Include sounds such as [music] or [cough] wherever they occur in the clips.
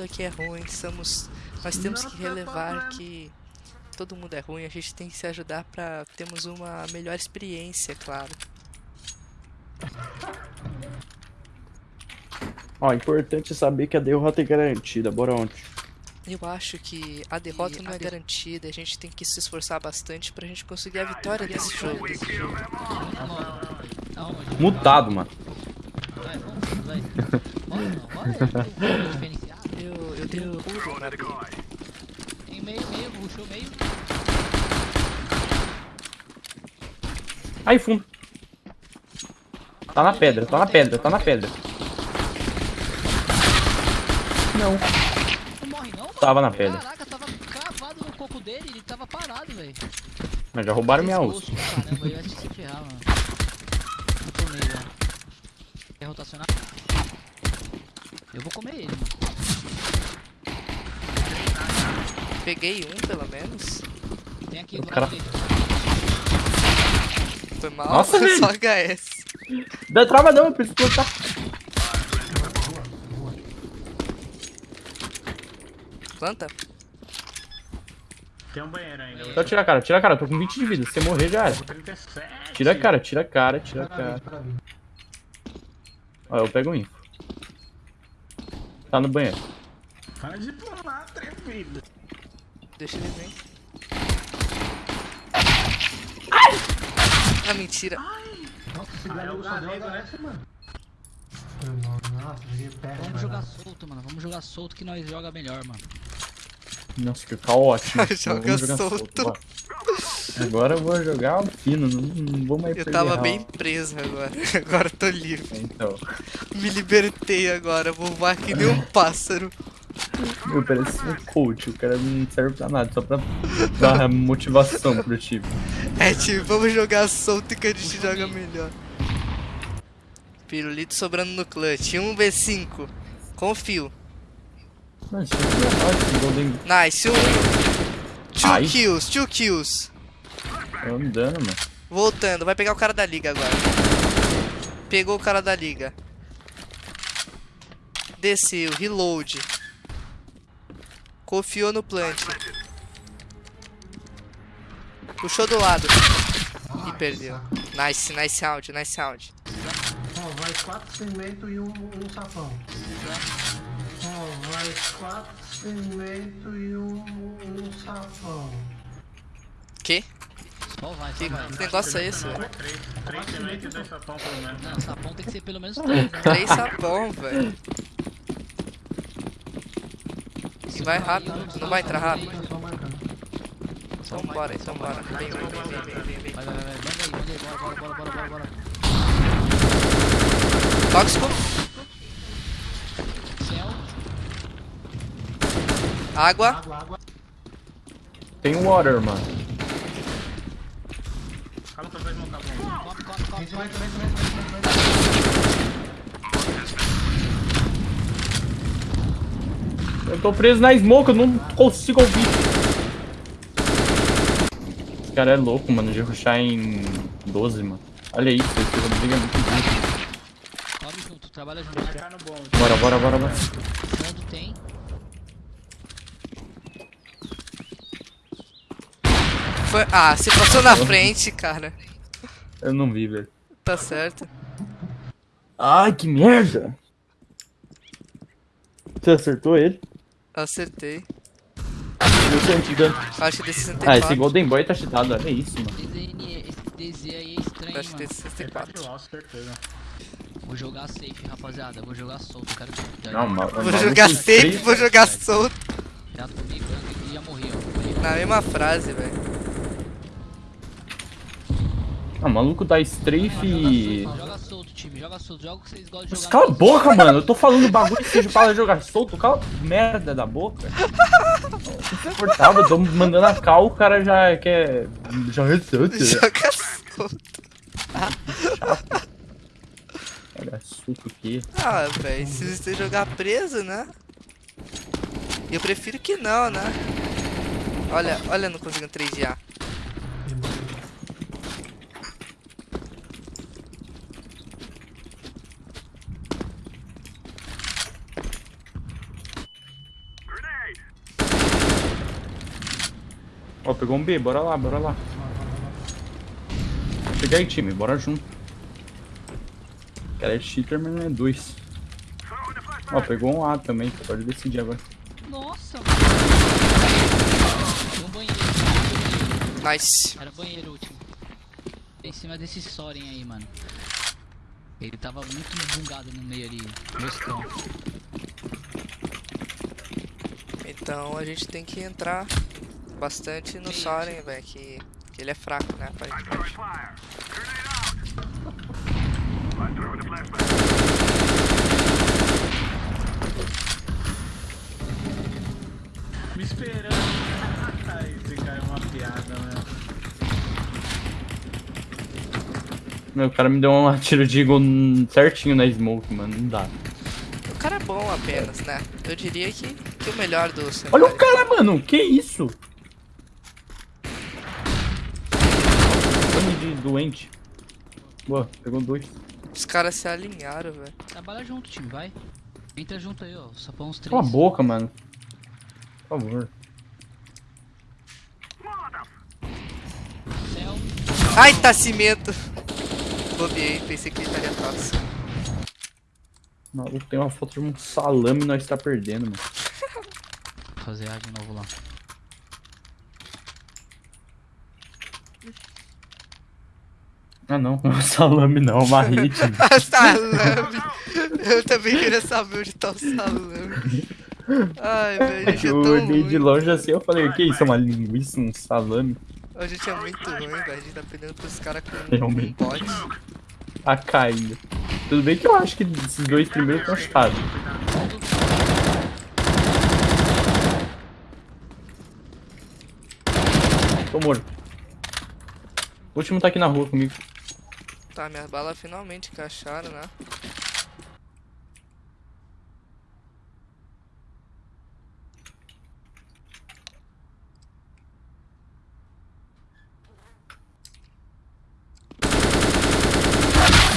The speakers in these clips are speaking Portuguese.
aqui é ruim, somos, nós temos que relevar que todo mundo é ruim, a gente tem que se ajudar pra termos uma melhor experiência, claro. Ó, importante saber que a derrota é garantida, bora onde? Eu acho que a derrota não é garantida, a gente tem que se esforçar bastante pra gente conseguir a vitória desse jogo. Mutado, mano. Eu, tenho pulo na. Tem meio, meio, puxou meio. Aí, fundo. Tá na pedra, tá na pedra, tá na pedra. Não. Não morre não. Tava na pedra. Caraca, tava cravado no coco dele, ele tava parado, velho. Mas já roubaram minha uso. Caramba, eu ia te se ferrar, mano. Eu tomei, velho. Quer rotacionar? Eu vou comer ele, mano. Peguei um, pelo menos. Tem aqui O cara- direito. Foi mal, Nossa, velho. só HS. Dá trava não, eu preciso plantar. Planta? Tem um banheiro ainda. Só tira a cara, tira a cara, eu tô com 20 de vida. Se você morrer já era. 37. Tira a cara, tira a cara, tira a cara. Ó, eu pego o info. Tá no banheiro. Pode pular, atrevido. Deixa ele vir. Ah, mentira. Nossa, esse Ah, é garoto o só deu né? Mano. Nossa, joguei perto. Vamos jogar solto, mano. Vamos jogar solto que nós joga melhor, mano. Nossa, que caótico. [laughs] Joga Vamos jogar solto. bora. Agora eu vou jogar o fino, não, não vou mais Eu tava bem preso agora. [laughs] Agora eu tô livre. Então, Me libertei agora. Vou voar que nem um [laughs] pássaro. Meu, parece um coach, o cara não serve pra nada, só pra dar motivação pro time. É, tipo, vamos jogar solto que a gente joga melhor. Pirulito sobrando no clutch. 1v5. Confio. É Golden Nice. Um. Two Ai. kills, two kills. Tô andando, mano. Voltando, vai pegar o cara da liga agora. Pegou o cara da liga. Desceu, reload. Confiou no plant. Puxou do lado. E perdeu. Nice, nice round, nice round. Ó, vai quatro cimento e um, um sapão. Ó, vai quatro cimento e um, um sapão. Que? Só vai, só Que vai. negócio é esse, velho? Três, três cimento e dois sapão, pelo menos. Não, sapão tem que ser pelo menos [laughs] três, né? Três sapão, velho. E vai rápido, não vai entrar rápido. Então bora, então bora. Vem, vem, vem, vem, vem, vem. Vai, vai, vai, vai. Manda aí, manda aí. Bora, bora, bora, bora, bora. Tóxico. Céu. Água. Tem um water, mano. Calma que eu vou desmontar bom. Come, come, come. Vem, vem, vem, vem, vem, vem. Eu tô preso na smoke, eu não consigo ouvir. Esse cara é louco, mano, de rushar em 12, mano. Olha isso, esse jogo briga muito junto. Sobe junto, trabalha junto. Marcar no bom. Bora, bora, bora, bora. Fundo tem. Foi... Ah, você passou na frente, cara. Eu não vi, velho. Tá certo. Ai, que merda! Você acertou ele? Acertei. Anti-dano. Acho que desse 64. Ah, esse Golden Boy tá cheatado, olha isso, mano. Esse DZ aí é estranho, Acho que mano. desse Ele tá 64. de LOL, certeza. Vou jogar safe, rapaziada. Vou jogar solto. Quero que Não, ma- Vou jogar safe, três- vou jogar solto. Já tomei branco e já morri, ó. Na mesma frase, velho. Ah, maluco da Strafe e... Joga solto, time. Joga solto. Joga o que vocês gostam de Mas jogar. cala a boca, mano. Eu tô falando bagulho que seja para jogar solto. Cala a merda da boca. [laughs] Insuportável. Eu tô mandando a cal, o cara já quer... Já resolve. Joga solto. Olha, suco aqui. Ah, velho, se você jogar preso, né? Eu prefiro que não, né? Olha, olha, não consigo 3 A. Ó, pegou um B, bora lá, bora lá. Pegar aí, time, bora junto. Cara, é cheater, mas não é dois. Ó, pegou um A também, pode decidir agora. Nossa. Tem um banheiro. Nice. Era banheiro último. Em cima desse Soren aí, mano. Ele tava muito bugado no meio ali. Moscão. Então a gente tem que entrar bastante no Soren, velho, que, que ele é fraco, né, aparentemente. Me esperando. Ai, esse cara é uma piada, né? Meu, o cara me deu um tiro de eagle certinho na smoke, mano. Não dá. O cara é bom apenas, né? Eu diria que, que o melhor do Olha cenário. o cara, mano. Que isso? Fone de doente. Boa, pegou dois. Os caras se alinharam, velho. Trabalha junto, time, vai. Entra junto aí, ó. Só põe uns três. Cala a boca, mano. Por favor. Céu. Ai, tá cimento! Bobiei, pensei que ele estaria atrás. Maluco tem uma foto de um salame e nós tá perdendo, mano. Vou fazer A de novo lá. Ah não, [laughs] um salame não, uma [laughs] hit. Ah, salame! Eu também queria saber onde tá o salame. Ai, velho, a é Eu olhei de longe assim, eu falei, o que isso? É uma linguiça, um salame? A gente é muito ruim, velho. A gente tá perdendo pros caras com Realmente. com bot. Tá caindo. Tudo bem que eu acho que esses dois primeiros estão chutados. Tô morto. O último tá aqui na rua comigo. Tá, minhas balas finalmente encaixaram, né?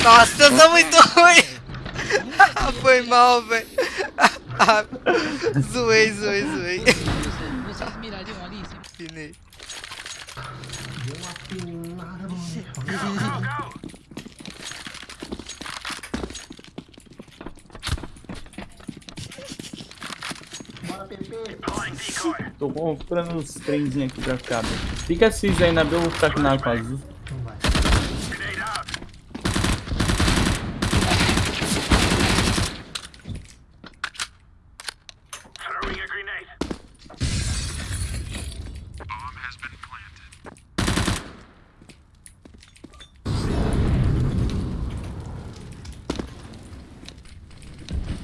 Nossa, eu sou muito ruim! [laughs] Foi mal, velho. [laughs] zoei, zoei, zoei. Vocês, vocês mirariam ali? Sempre Finei. Deu uma pinada no meio. Bora, Pepe. Tô comprando uns trenzinhos aqui pra ficar. Fica cinza aí na B, eu vou ficar aqui na com azul. Então vai.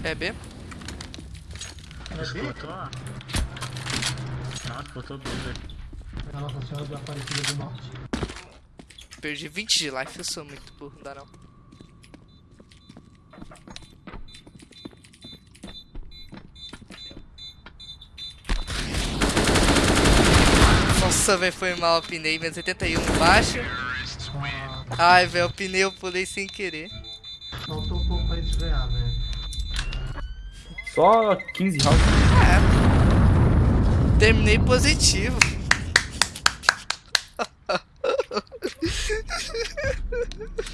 É B? Escutou? Nossa, botou dois velho. A Nossa Senhora da Aparecida do Norte. Perdi 20 de life, eu sou muito burro, não dá não. Nossa, velho, foi mal, pinei, menos 81 embaixo. Ah, Ai, velho, eu pinei, eu pulei sem querer. faltou um pouco pra eles ganhar, velho. Só 15 rounds. Terminei positivo. [laughs]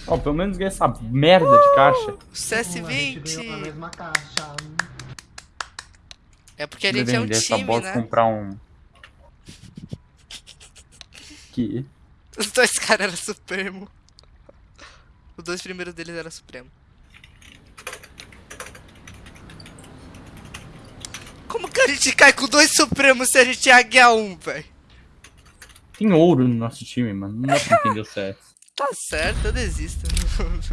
Ó, pelo menos ganhei essa merda de caixa. A CS20. mesma caixa. É porque a gente é um time, bosta né? comprar um. Que? Os dois caras eram Supremo. Os dois primeiros deles eram Supremo. Como que a gente cai com dois Supremos se a gente é Águia 1, velho? Tem ouro no nosso time, mano. Não dá pra entender o CS. Tá certo, eu desisto. [laughs]